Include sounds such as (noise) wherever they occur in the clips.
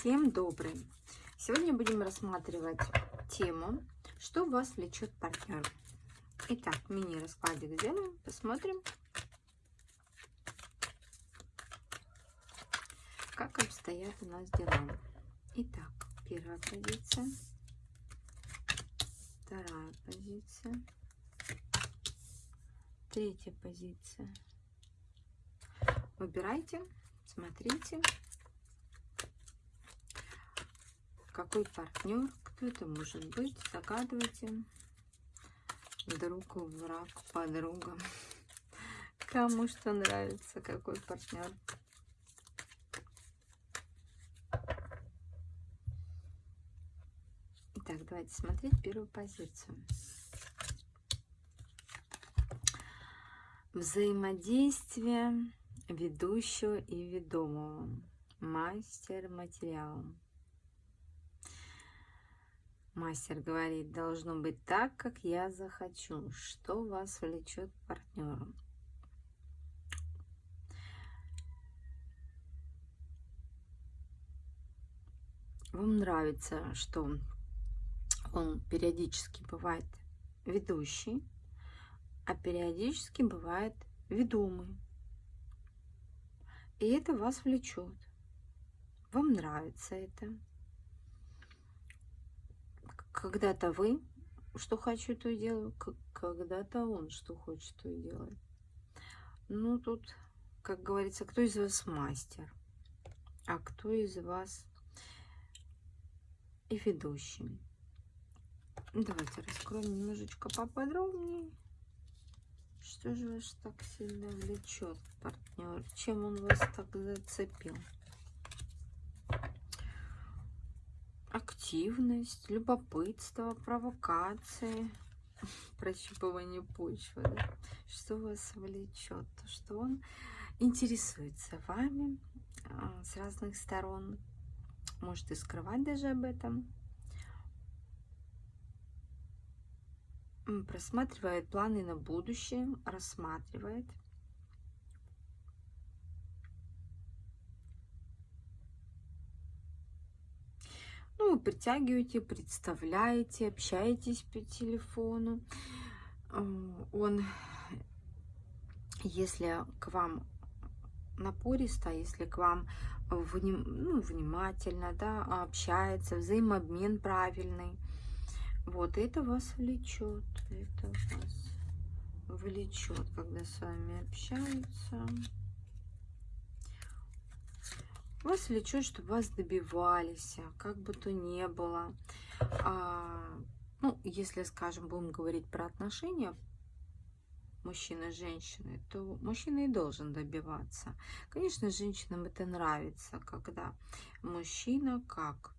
Всем добрый! Сегодня будем рассматривать тему, что вас влечет партнер. Итак, мини-раскладик сделаем, посмотрим, как обстоят у нас дела. Итак, первая позиция, вторая позиция, третья позиция. Выбирайте, смотрите. Какой партнер, кто это может быть, загадывайте. Друг, враг, подруга. (laughs) Кому что нравится, какой партнер. Итак, давайте смотреть первую позицию. Взаимодействие ведущего и ведомого. Мастер материалом. Мастер говорит, должно быть так, как я захочу. Что вас влечет к партнеру? Вам нравится, что он периодически бывает ведущий, а периодически бывает ведомый. И это вас влечет. Вам нравится это когда-то вы что хочу, то и делаю, когда-то он что хочет, то и делает. Ну, тут, как говорится, кто из вас мастер, а кто из вас и ведущий. Давайте раскроем немножечко поподробнее. Что же вас так сильно влечет, партнер? Чем он вас так зацепил? Активность, любопытство, провокации, (laughs) прощупывание почвы, да? что вас влечет, что он интересуется вами а, с разных сторон, может и скрывать даже об этом, просматривает планы на будущее, рассматривает – Ну, вы притягиваете, представляете, общаетесь по телефону. Э, он, если к вам напористо, если к вам вним, ну, внимательно, да, общается, взаимообмен правильный, вот это вас влечет, это вас влечет, когда с вами общаются. Вас влечет, чтобы вас добивались, а, как бы то ни было. А, ну, если, скажем, будем говорить про отношения мужчины и женщины, то мужчина и должен добиваться. Конечно, женщинам это нравится, когда мужчина, как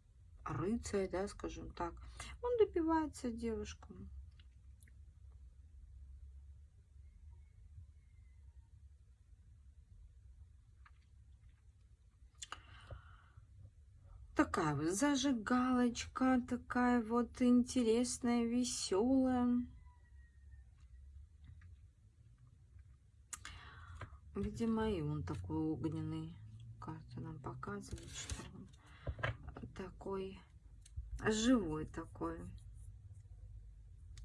рыцарь, да, скажем так, он добивается девушку. Такая вот зажигалочка, такая вот интересная, веселая. Видимо, и он такой огненный. Карта нам показывает, что он такой живой такой.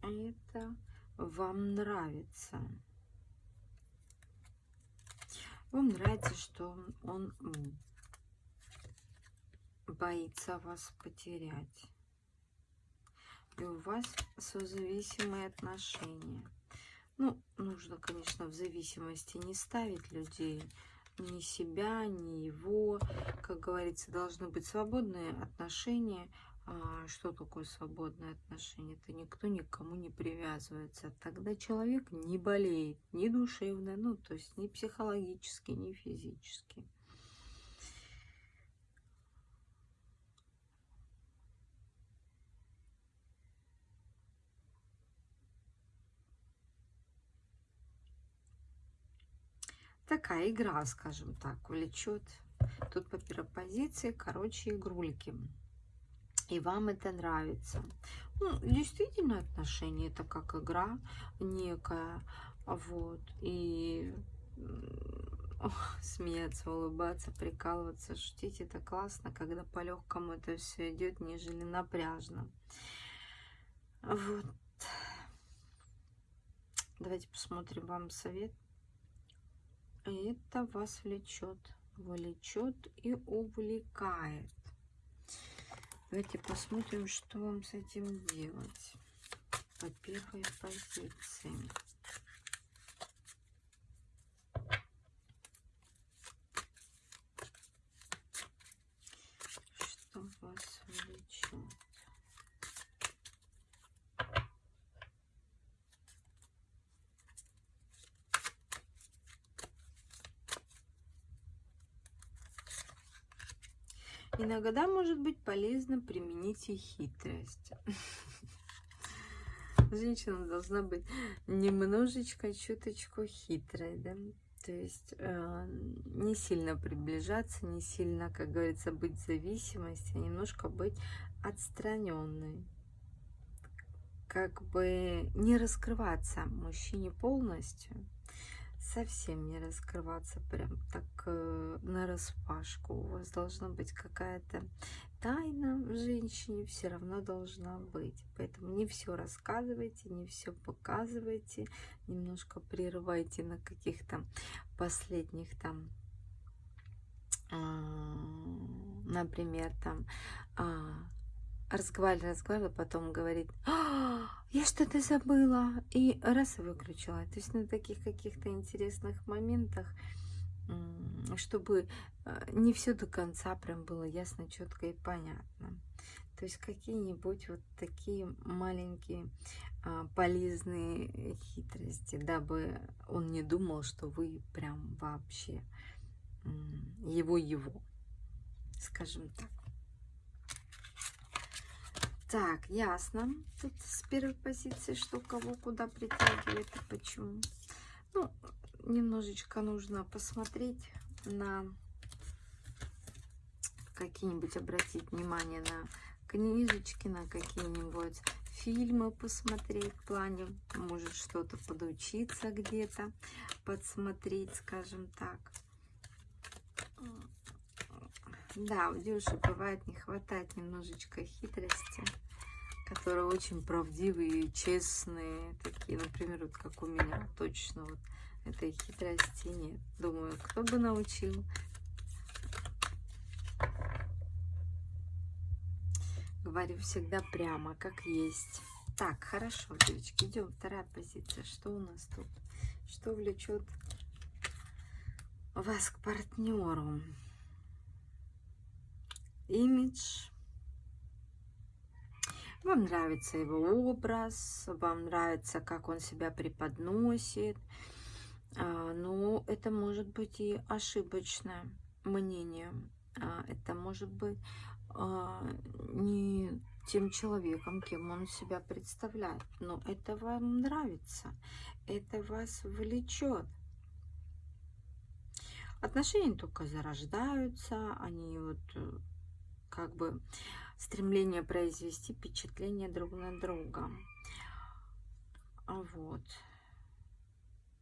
Это вам нравится. Вам нравится, что он боится вас потерять. И у вас созависимые отношения. Ну, нужно, конечно, в зависимости не ставить людей, ни себя, ни его. Как говорится, должны быть свободные отношения. А что такое свободное отношение? Это никто никому не привязывается. Тогда человек не болеет ни душевно, ну, то есть ни психологически, ни физически. Такая игра, скажем так, влечет. Тут по первой позиции, короче, игрульки. И вам это нравится. Ну, действительно, отношения это как игра некая. Вот. И смеяться, улыбаться, прикалываться, шутить. Это классно, когда по легкому это все идет, нежели напряжно. Вот. Давайте посмотрим вам совет. Это вас влечет, влечет и увлекает. Давайте посмотрим, что вам с этим делать. По первой позиции. Что вас влечет? Иногда может быть полезно применить и хитрость. (laughs) Женщина должна быть немножечко, чуточку хитрой, да? То есть э, не сильно приближаться, не сильно, как говорится, быть в зависимости, а немножко быть отстраненной. Как бы не раскрываться мужчине полностью, совсем не раскрываться прям так э, на распашку. У вас должна быть какая-то тайна в женщине, все равно должна быть. Поэтому не все рассказывайте, не все показывайте, немножко прерывайте на каких-то последних там, э, например, там э, разговаривали, разговаривали, потом говорит, а, я что-то забыла, и раз и выключила. То есть на таких каких-то интересных моментах, чтобы э, не все до конца прям было ясно, четко и понятно. То есть какие-нибудь вот такие маленькие а, полезные хитрости, дабы он не думал, что вы прям вообще его-его, скажем так. Так, ясно. Тут с первой позиции, что кого куда притягивает и почему. Ну, немножечко нужно посмотреть на какие-нибудь, обратить внимание на книжечки, на какие-нибудь фильмы посмотреть в плане, может что-то подучиться где-то, подсмотреть, скажем так. Да, у девушек бывает не хватает немножечко хитрости, которые очень правдивые честные, такие, например, вот как у меня, точно вот этой хитрости нет. Думаю, кто бы научил. Говорю всегда прямо, как есть. Так, хорошо, девочки, идем. Вторая позиция. Что у нас тут? Что влечет вас к партнеру? Имидж. Вам нравится его образ, вам нравится, как он себя преподносит. А, но это может быть и ошибочное мнение. А, это может быть а, не тем человеком, кем он себя представляет. Но это вам нравится, это вас влечет. Отношения только зарождаются, они вот э, как бы стремление произвести впечатление друг на друга. Вот.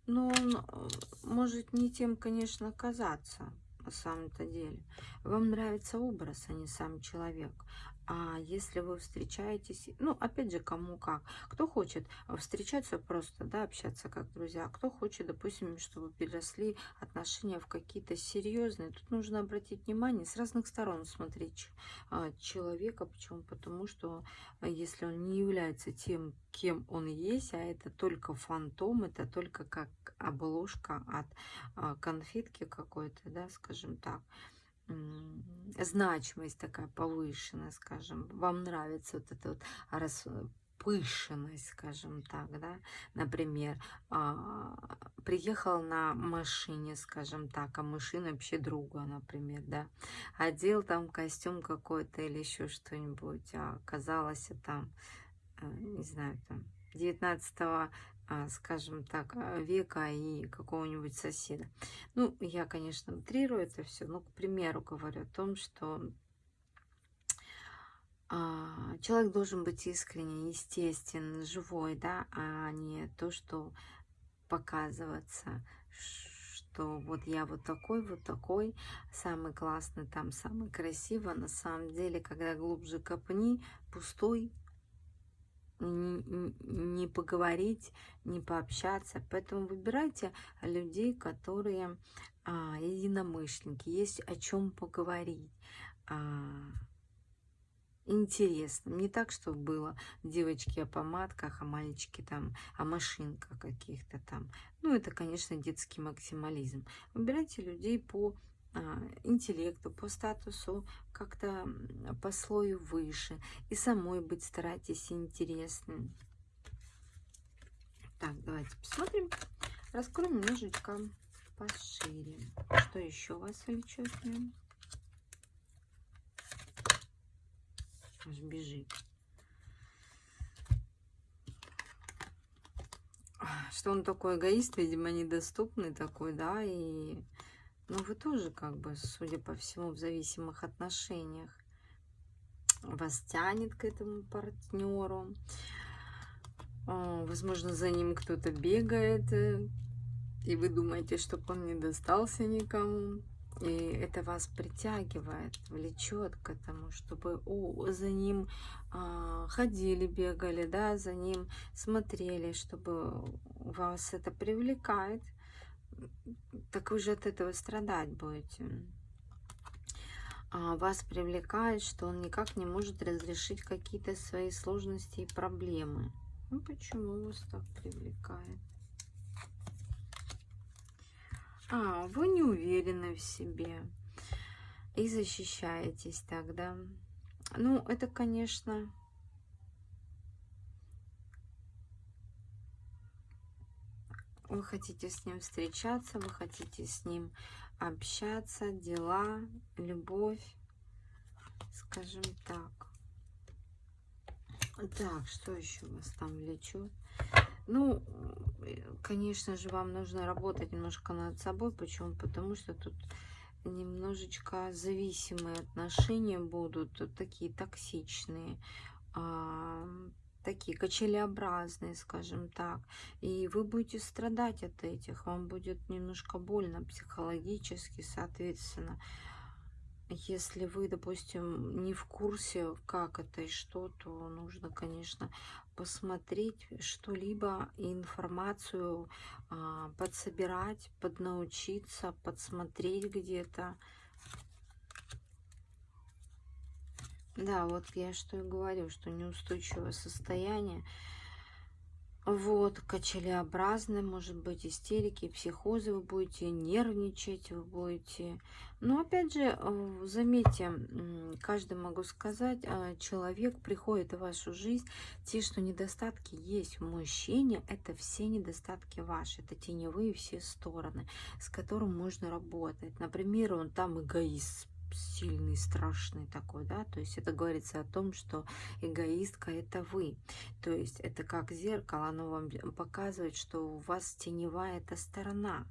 Но он э, может не тем, конечно, казаться на самом-то деле. Вам нравится образ, а не сам человек. А если вы встречаетесь, ну, опять же, кому как. Кто хочет встречаться просто, да, общаться как друзья. Кто хочет, допустим, чтобы переросли отношения в какие-то серьезные. Тут нужно обратить внимание, с разных сторон смотреть а, человека. Почему? Потому что а, если он не является тем, кем он есть, а это только фантом, это только как обложка от а, конфетки какой-то, да, скажем так, значимость такая повышенная, скажем, вам нравится вот эта вот раз, пышенность, скажем так, да, например, а, приехал на машине, скажем так, а машина вообще друга, например, да, одел там костюм какой-то или еще что-нибудь, а оказалось там, э, не знаю, там, 19 а, скажем так, а, века и какого-нибудь соседа. Ну, я, конечно, утрирую это все, но, к примеру, говорю о том, что а, человек должен быть искренне, естествен, живой, да, а не то, что показываться, что вот я вот такой, вот такой, самый классный, там самый красивый. На самом деле, когда глубже копни, пустой, не поговорить, не пообщаться. Поэтому выбирайте людей, которые а, единомышленники, есть о чем поговорить. А, интересно. Не так, что было девочки о помадках, а мальчики там о машинках каких-то там. Ну, это, конечно, детский максимализм. Выбирайте людей по интеллекту, по статусу, как-то по слою выше. И самой быть старайтесь интересным. Так, давайте посмотрим. Раскроем немножечко пошире. Что еще вас влечет? Аж бежит. Что он такой эгоист, видимо, недоступный такой, да, и но вы тоже, как бы, судя по всему, в зависимых отношениях. Вас тянет к этому партнеру. А, возможно, за ним кто-то бегает. Э, и вы думаете, чтобы он не достался никому. И это вас притягивает, влечет к этому, чтобы о, за ним а, ходили, бегали, да, за ним смотрели, чтобы вас это привлекает так вы же от этого страдать будете. А вас привлекает, что он никак не может разрешить какие-то свои сложности и проблемы. Ну, почему вас так привлекает? А, вы не уверены в себе и защищаетесь тогда. Ну, это, конечно, вы хотите с ним встречаться, вы хотите с ним общаться, дела, любовь, скажем так. Так, что еще вас там влечет? Ну, конечно же, вам нужно работать немножко над собой. Почему? Потому что тут немножечко зависимые отношения будут, такие токсичные такие качелеобразные, скажем так. И вы будете страдать от этих, вам будет немножко больно психологически, соответственно. Если вы, допустим, не в курсе, как это и что, то нужно, конечно, посмотреть что-либо, информацию а, подсобирать, поднаучиться, подсмотреть где-то, Да, вот я что и говорю, что неустойчивое состояние. Вот, качелеобразные, может быть, истерики, психозы, вы будете нервничать, вы будете... Но опять же, заметьте, каждый, могу сказать, э, человек приходит в вашу жизнь, те, что недостатки есть в мужчине, это все недостатки ваши, это теневые все стороны, с которым можно работать. Например, он там эгоист, сильный, страшный такой, да, то есть это говорится о том, что эгоистка это вы, то есть это как зеркало, оно вам показывает, что у вас теневая эта сторона,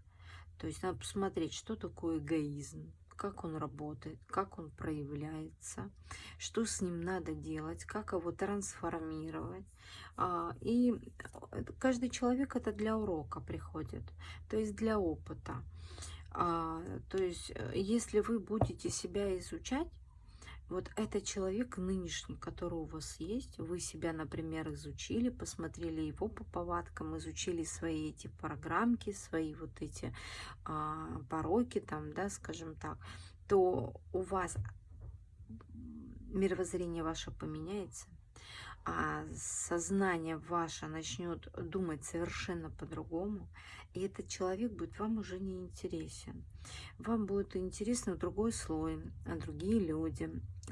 то есть надо посмотреть, что такое эгоизм, как он работает, как он проявляется, что с ним надо делать, как его трансформировать. А, и каждый человек это для урока приходит, то есть для опыта. А, то есть, э, если вы будете себя изучать, вот этот человек нынешний, который у вас есть, вы себя, например, изучили, посмотрели его по повадкам, изучили свои эти программки, свои вот эти а, пороки, там, да, скажем так, то у вас мировоззрение ваше поменяется, а сознание ваше начнет думать совершенно по-другому, и этот человек будет вам уже не интересен. Вам будет интересно другой слой, другие люди,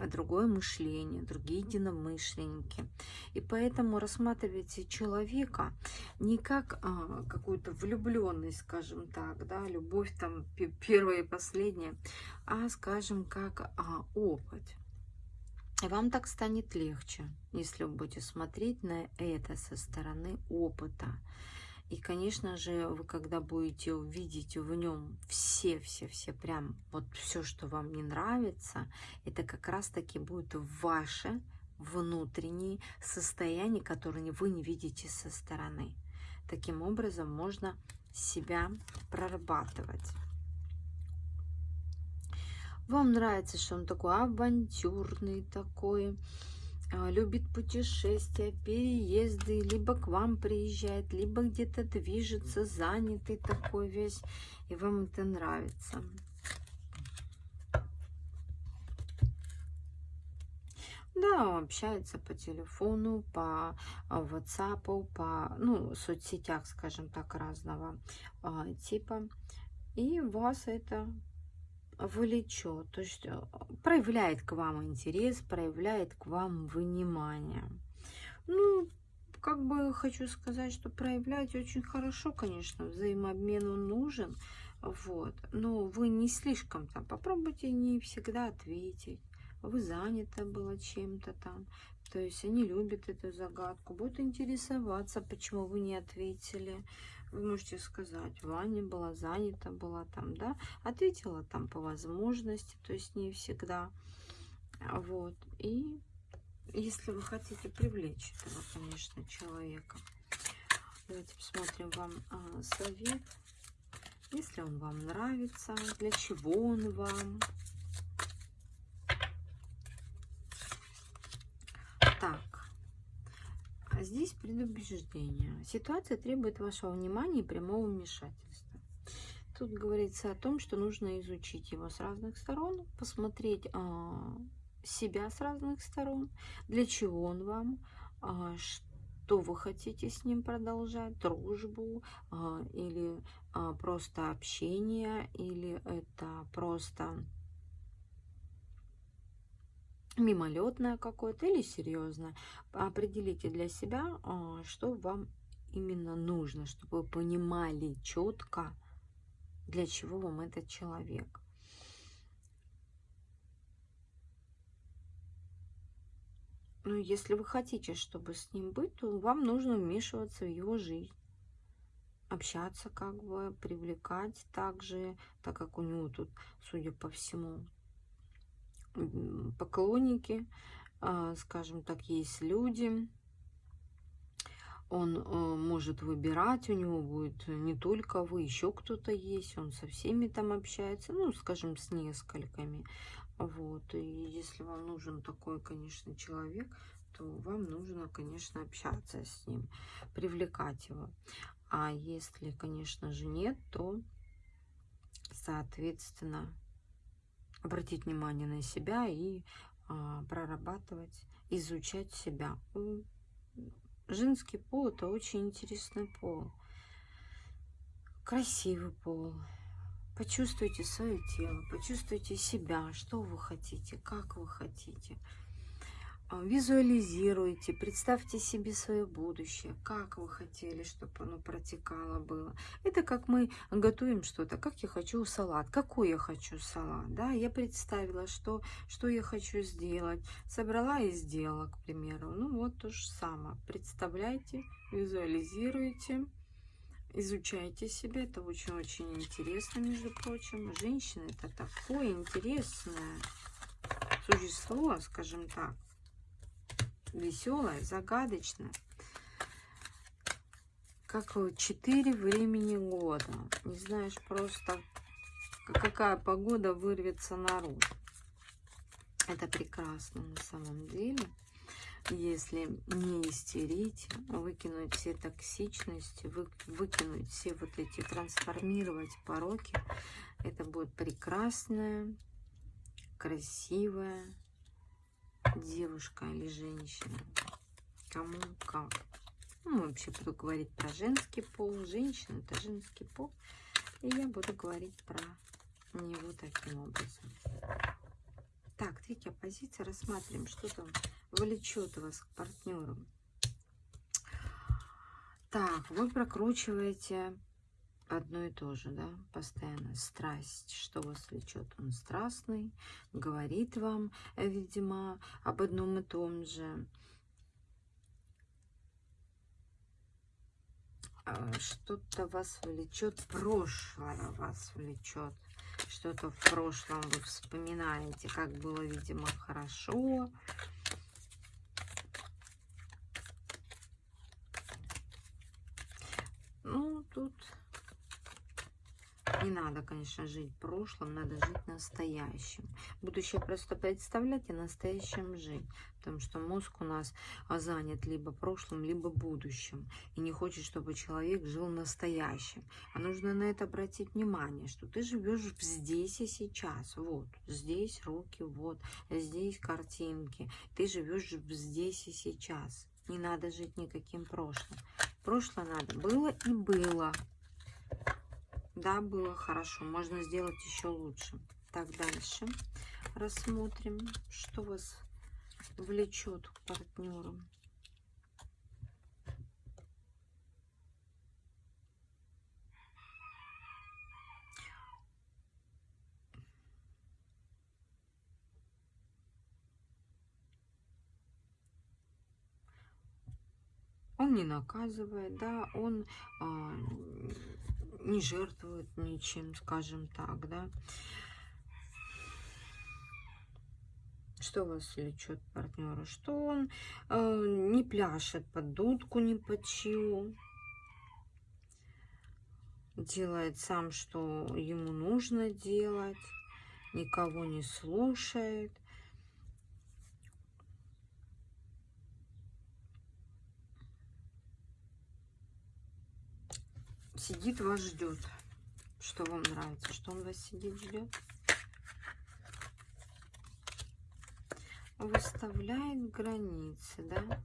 другое мышление, другие единомышленники. И поэтому рассматривайте человека не как а, какую-то влюбленность, скажем так, да, любовь там первая и последняя, а, скажем, как а, опыт. Вам так станет легче, если вы будете смотреть на это со стороны опыта. И, конечно же, вы когда будете увидеть в нем все-все-все, прям вот все, что вам не нравится, это как раз-таки будет ваше внутреннее состояние, которое вы не видите со стороны. Таким образом, можно себя прорабатывать. Вам нравится, что он такой авантюрный, такой, а, любит путешествия, переезды, либо к вам приезжает, либо где-то движется, занятый такой весь, и вам это нравится. Да, общается по телефону, по а, WhatsApp, по ну, соцсетях, скажем так, разного а, типа. И вас это влечет, то есть э, проявляет к вам интерес, проявляет к вам внимание. Ну, как бы хочу сказать, что проявлять очень хорошо, конечно, взаимообмен он нужен, вот, но вы не слишком там, попробуйте не всегда ответить, вы заняты было чем-то там, то есть они любят эту загадку, будут интересоваться, почему вы не ответили, вы можете сказать, Ваня была занята, была там, да, ответила там по возможности, то есть не всегда. Вот. И если вы хотите привлечь этого, конечно, человека, давайте посмотрим вам а, совет. Если он вам нравится, для чего он вам. Так, здесь предубеждение. Ситуация требует вашего внимания и прямого вмешательства. Тут говорится о том, что нужно изучить его с разных сторон, посмотреть а, себя с разных сторон, для чего он вам, а, что вы хотите с ним продолжать, дружбу а, или а, просто общение, или это просто мимолетное какое-то или серьезное. Определите для себя, а, что вам именно нужно, чтобы вы понимали четко, для чего вам этот человек. Ну, если вы хотите, чтобы с ним быть, то вам нужно вмешиваться в его жизнь. Общаться как бы, привлекать также, так как у него тут, судя по всему, поклонники, а, скажем так, есть люди. Он э, может выбирать, у него будет не только вы, еще кто-то есть, он со всеми там общается, ну, скажем, с несколькими. Вот, и если вам нужен такой, конечно, человек, то вам нужно, конечно, общаться с ним, привлекать его. А если, конечно же, нет, то, соответственно, обратить внимание на себя и а, прорабатывать, изучать себя. Женский пол это очень интересный пол, красивый пол. Почувствуйте свое тело, почувствуйте себя, что вы хотите, как вы хотите. А, визуализируйте, представьте себе свое будущее, как вы хотели, чтобы оно протекало было. Это как мы готовим что-то, как я хочу салат, какой я хочу салат, да, я представила, что, что я хочу сделать, собрала и сделала, к примеру. Ну вот то же самое, представляйте, визуализируйте, изучайте себя, это очень-очень интересно, между прочим. Женщина это такое интересное существо, скажем так веселая, загадочная. Как четыре времени года. Не знаешь просто, какая погода вырвется наружу. Это прекрасно на самом деле. Если не истерить, выкинуть все токсичности, вы, выкинуть все вот эти, трансформировать пороки, это будет прекрасная, красивая, девушка или женщина. Кому как. Ну, вообще буду говорить про женский пол. Женщина это женский пол. И я буду говорить про него таким образом. Так, третья позиция. Рассматриваем, что там влечет вас к партнеру. Так, вы прокручиваете одно и то же, да, постоянно страсть, что вас влечет, он страстный, говорит вам, видимо, об одном и том же. А, что-то вас влечет, прошлое вас влечет, что-то в прошлом вы вспоминаете, как было, видимо, хорошо. Ну, тут Не надо, конечно, жить прошлым, надо жить настоящим. Будущее просто представлять и настоящим жить. Потому что мозг у нас занят либо прошлым, либо будущим. И не хочет, чтобы человек жил настоящим. А нужно на это обратить внимание, что ты живешь здесь и сейчас. Вот, здесь руки, вот, здесь картинки. Ты живешь здесь и сейчас. Не надо жить никаким прошлым. Прошлое надо было и было. Да, было хорошо. Можно сделать еще лучше. Так, дальше рассмотрим, что вас влечет к партнеру. Он не наказывает, да, он а, не жертвует ничем, скажем так, да. Что вас влечет партнера? Что он э, не пляшет под дудку, не под чью. Делает сам, что ему нужно делать. Никого не слушает. Сидит, вас ждет. Что вам нравится? Что он вас сидит, ждет? выставляет границы, да?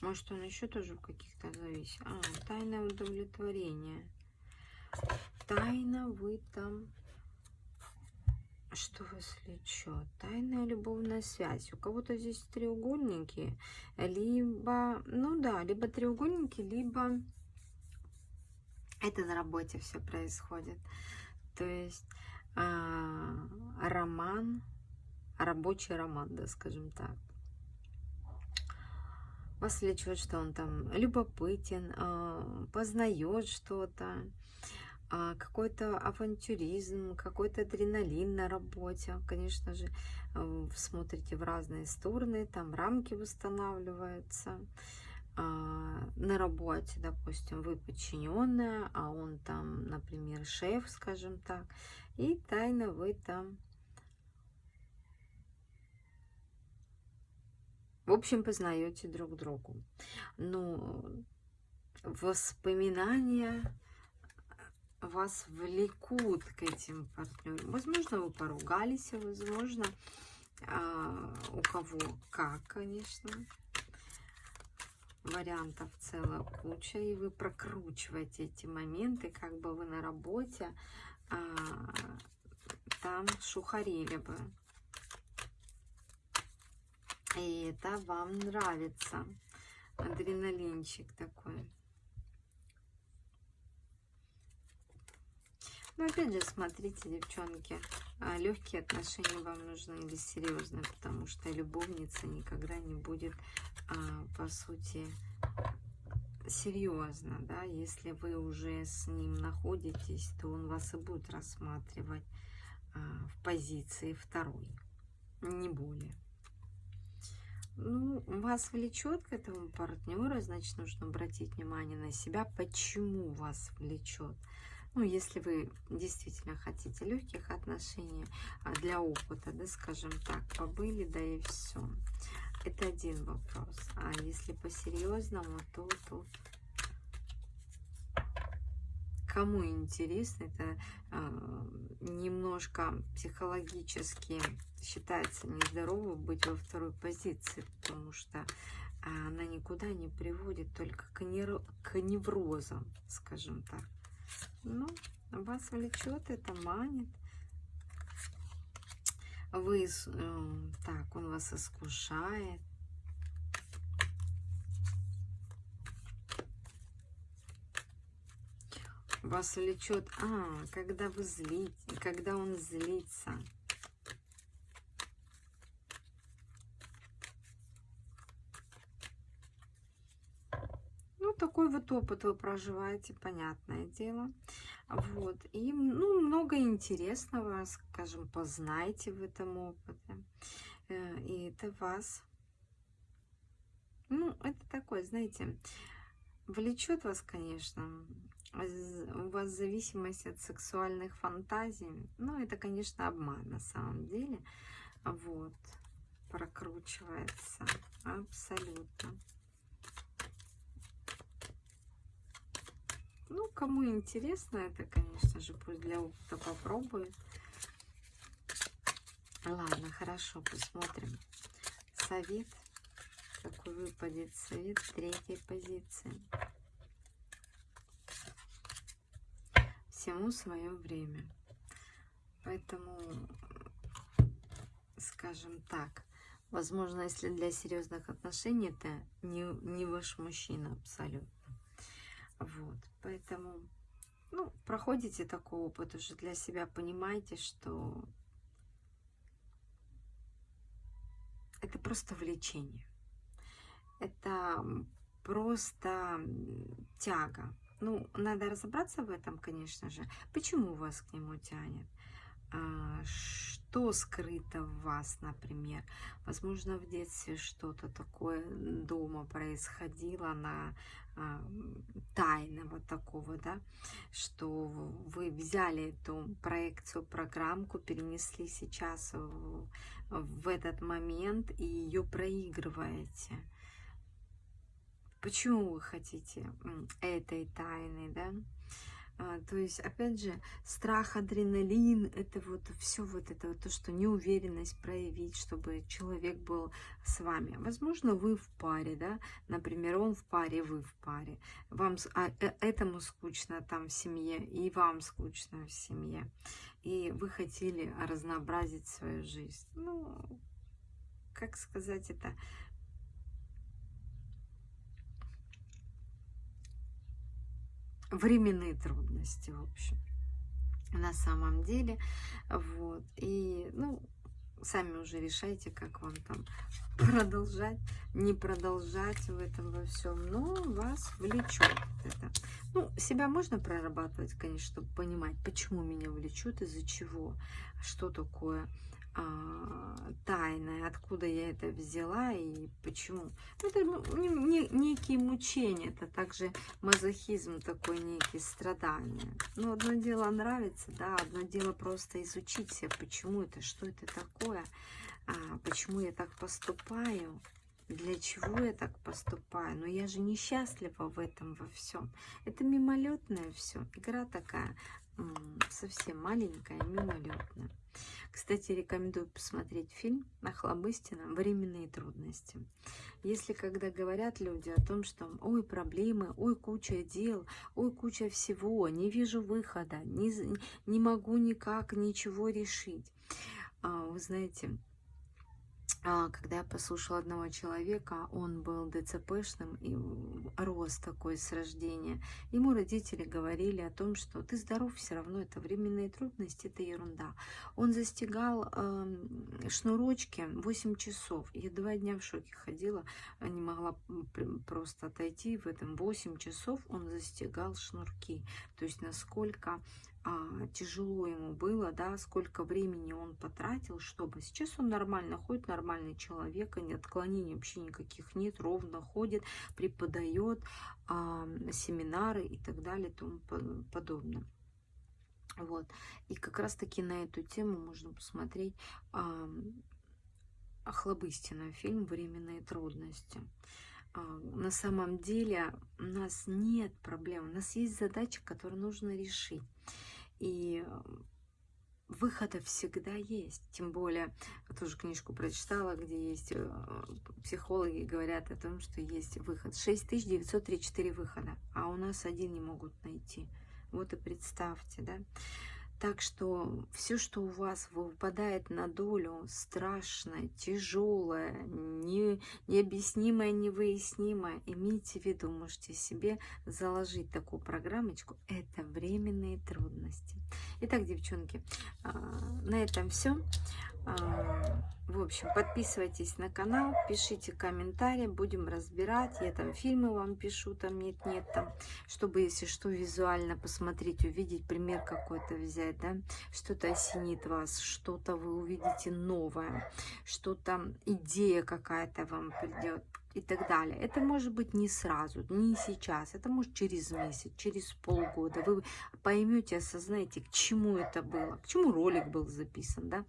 Может, он еще тоже в каких-то зависит. А, тайное удовлетворение. Тайна вы там... Что вас влечет? Тайная любовная связь. У кого-то здесь треугольники, либо, ну да, либо треугольники, либо это на работе все происходит. То есть а, роман рабочий роман, да, скажем так. Вас влечет, что он там любопытен, а, познает что-то, какой-то авантюризм, какой-то адреналин на работе. Конечно же, а, смотрите в разные стороны, там рамки восстанавливаются. На работе, допустим, вы подчиненная, а он там, например, шеф, скажем так, и тайно вы там В общем, познаете друг другу. Но воспоминания вас влекут к этим партнерам. Возможно, вы поругались, возможно, а, у кого как, конечно. Вариантов целая куча, и вы прокручиваете эти моменты, как бы вы на работе а, там шухарили бы. И это вам нравится. Адреналинчик такой. Но опять же, смотрите, девчонки, а, легкие отношения вам нужны или серьезные, потому что любовница никогда не будет, а, по сути, серьезно, да, если вы уже с ним находитесь, то он вас и будет рассматривать а, в позиции второй, не более. Ну, вас влечет к этому партнеру, значит, нужно обратить внимание на себя, почему вас влечет. Ну, если вы действительно хотите легких отношений а для опыта, да, скажем так, побыли, да и все. Это один вопрос. А если по-серьезному, то тут кому интересно, это э, немножко психологически считается нездорово быть во второй позиции, потому что а, она никуда не приводит, только к, нер... к неврозам, скажем так. Ну, вас влечет, это манит. Вы, э, так, он вас искушает. Вас влечет, а, когда вы злите, когда он злится. Такой вот опыт вы проживаете, понятное дело. Вот. И ну, много интересного, скажем, познайте в этом опыте. Э, и это вас, ну, это такое, знаете, влечет вас, конечно, у вас зависимость от сексуальных фантазий. Ну, это, конечно, обман на самом деле. Вот, прокручивается абсолютно. Ну, кому интересно это, конечно же, пусть для опыта попробует. Ладно, хорошо, посмотрим. Совет. Какой выпадет совет третьей позиции. Всему свое время. Поэтому, скажем так, возможно, если для серьезных отношений это не, не ваш мужчина абсолютно. Вот, поэтому, ну, проходите такой опыт уже для себя, понимаете, что это просто влечение. Это просто тяга. Ну, надо разобраться в этом, конечно же. Почему вас к нему тянет? А, что скрыто в вас, например. Возможно, в детстве что-то такое дома происходило на а, тайного такого, да, что вы взяли эту проекцию, программку, перенесли сейчас в, в этот момент и ее проигрываете. Почему вы хотите этой тайны, да? А, то есть, опять же, страх, адреналин, это вот все вот это вот то, что неуверенность проявить, чтобы человек был с вами. Возможно, вы в паре, да, например, он в паре, вы в паре. Вам а, э, этому скучно там в семье, и вам скучно в семье. И вы хотели разнообразить свою жизнь. Ну, как сказать это временные трудности, в общем, на самом деле. Вот. И, ну, сами уже решайте, как вам там (laughs) продолжать, не продолжать в этом во всем, но вас влечет это. Ну, себя можно прорабатывать, конечно, чтобы понимать, почему меня влечет, из-за чего, что такое тайное, откуда я это взяла и почему. Это ну, не, некие мучения, это также мазохизм такой, некие страдания. Но одно дело нравится, да, одно дело просто изучить себя, почему это, что это такое, а, почему я так поступаю, для чего я так поступаю. Но я же несчастлива в этом во всем. Это мимолетное все, игра такая совсем маленькая, мимолетная. Кстати, рекомендую посмотреть фильм Нахлобыстина «Временные трудности». Если когда говорят люди о том, что ой, проблемы, ой, куча дел, ой, куча всего, не вижу выхода, не, не могу никак ничего решить. А, вы знаете, когда я послушала одного человека, он был ДЦПшным и рос такой с рождения. Ему родители говорили о том, что ты здоров, все равно это временные трудности, это ерунда. Он застигал э, шнурочки 8 часов. Я два дня в шоке ходила, не могла просто отойти в этом 8 часов он застигал шнурки. То есть насколько а, тяжело ему было, да, сколько времени он потратил, чтобы сейчас он нормально ходит, нормальный человек, и отклонений вообще никаких нет, ровно ходит, преподает а, семинары и так далее и тому подобное. Вот. И как раз таки на эту тему можно посмотреть а, Охлобыстина, фильм «Временные трудности». А, на самом деле у нас нет проблем, у нас есть задача, которую нужно решить. И выхода всегда есть. Тем более, я тоже книжку прочитала, где есть э, психологи говорят о том, что есть выход. 6934 выхода, а у нас один не могут найти. Вот и представьте, да. Так что все, что у вас выпадает на долю, страшное, тяжелое, не, необъяснимое, невыяснимое, имейте в виду, можете себе заложить такую программочку. Это временные трудности. Итак, девчонки, а, на этом все. А, в общем, подписывайтесь на канал, пишите комментарии, будем разбирать. Я там фильмы вам пишу, там нет-нет, там, чтобы, если что, визуально посмотреть, увидеть, пример какой-то взять, да, что-то осенит вас, что-то вы увидите новое, что-то, идея какая-то вам придет, и так далее. Это может быть не сразу, не сейчас, это может через месяц, через полгода. Вы поймете, осознаете, к чему это было, к чему ролик был записан, да,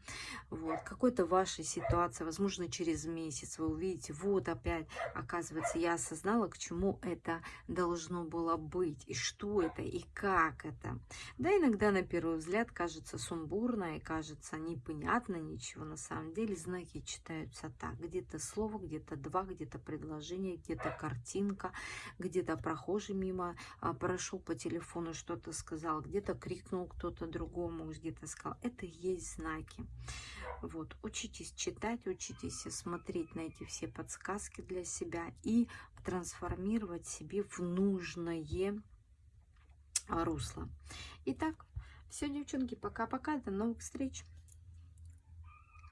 вот, какой-то вашей ситуации, возможно, через месяц вы увидите, вот опять, оказывается, я осознала, к чему это должно было быть, и что это, и как это. Да, иногда на первый взгляд кажется сумбурно и кажется непонятно ничего, на самом деле знаки читаются так, где-то слово, где-то два, где-то предложение, где-то картинка, где-то прохожий мимо а, прошел по телефону, что-то сказал, где-то крикнул кто-то другому, где-то сказал. Это есть знаки. Вот, учитесь читать, учитесь смотреть на эти все подсказки для себя и трансформировать себе в нужное русло. Итак, все, девчонки, пока-пока, до новых встреч!